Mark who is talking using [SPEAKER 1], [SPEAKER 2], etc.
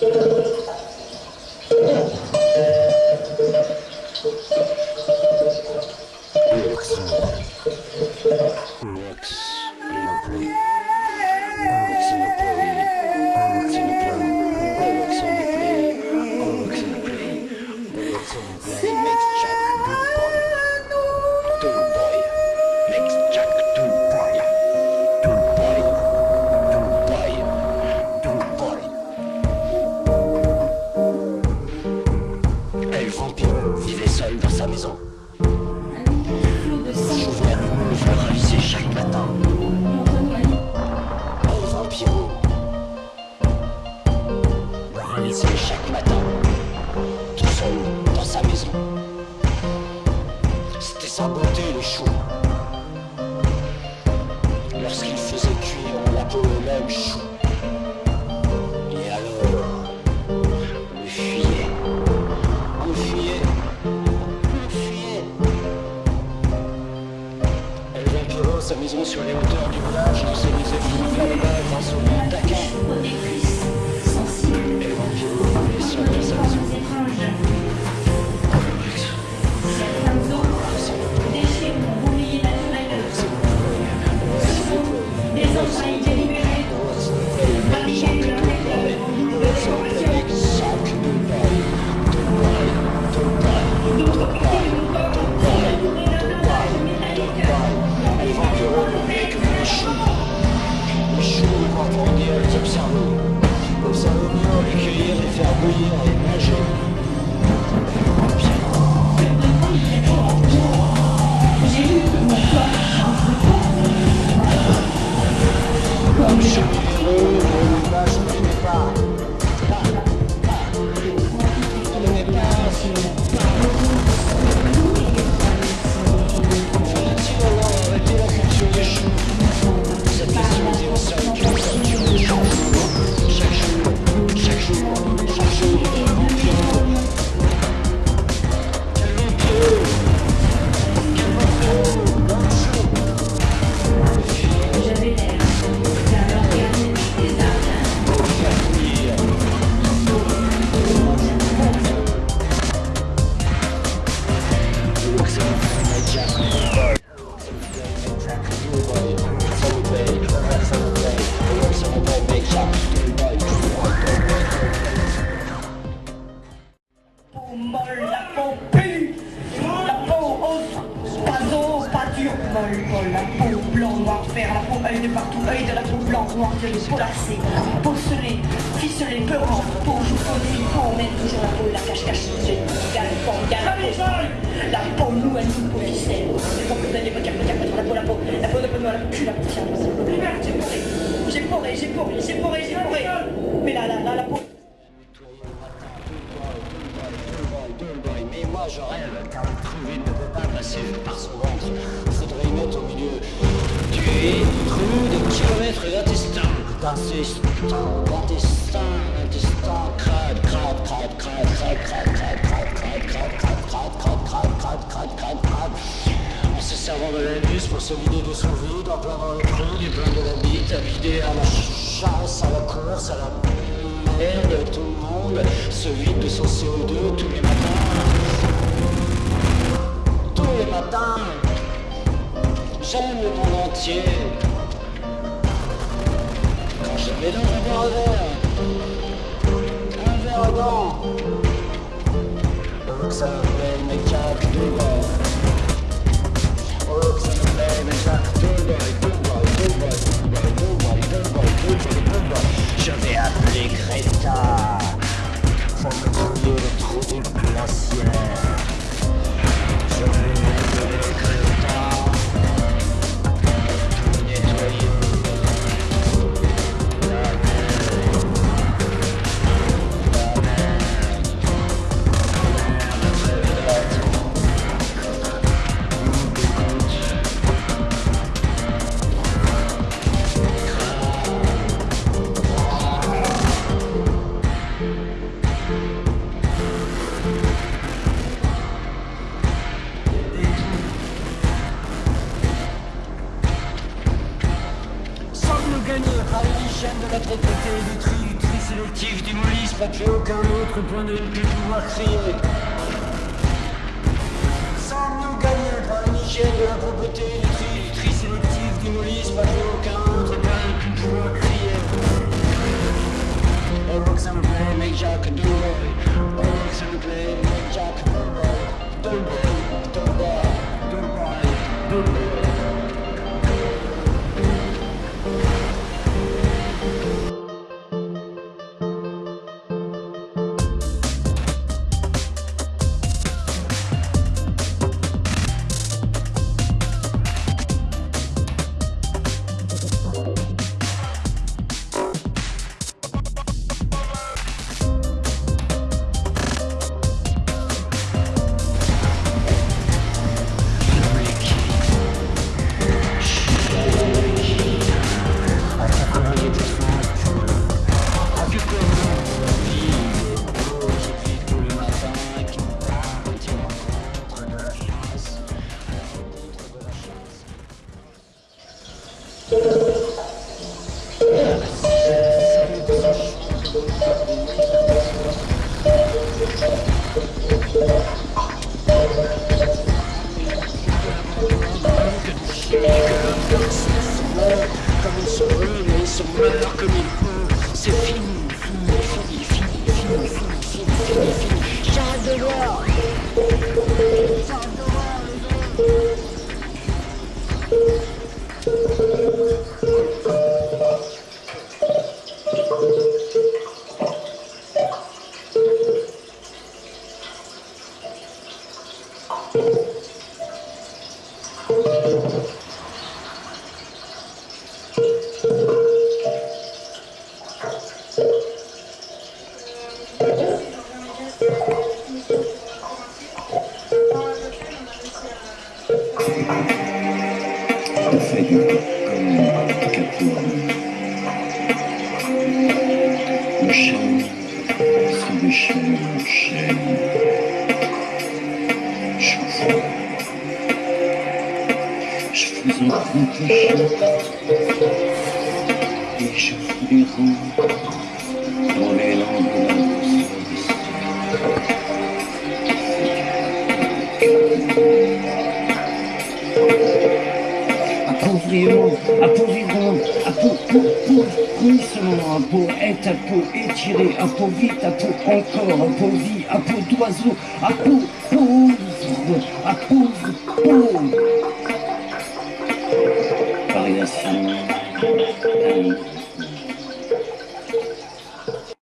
[SPEAKER 1] So ici chaque matin. Faire bouillir la
[SPEAKER 2] peau blanc, noir, fer, la peau œil de partout, œil de la peau blanc, noir, de peau peau ficelée, peurante, peau peau toujours la peau, la cache-cache, la peau nous, peau la peau, la peau, la peau peau la peau, la poussière, j'ai poré, j'ai poré, j'ai poré, j'ai poré, j'ai poré,
[SPEAKER 1] En se servant de l'anus pour se vider de son vide, en plein dans du plein de la à vider à la chasse, à la course, à la merde, tout le monde se vide de son CO2 tous les matins. Tous les matins, j'aime le monde entier. Je mélange un verre à verre, un verre à dents, oh que ça me plaît, mes Jack Dubois. Oh que ça me plaît, mes Dubois, Dubois. Je vais appeler Greta pour me trouver le trou du glaciaire. Je vais démolissent, pas plus aucun autre point de vue pouvoir crier. Sans nous gagner par une hygiène de la propreté, du tri, du tri sélectif plus aucun autre point de vue pouvoir crier. Oh, que make Jack que C'est fini, fini, fini, fini, fini, fini, fini, fini.
[SPEAKER 3] Еще в бегу appauvrissement, à peau est à peau étiré, à peau vite, à peau encore, à peau vie, à peau d'oiseau, à peau pauvre, à pauvre, pauvre. Variation.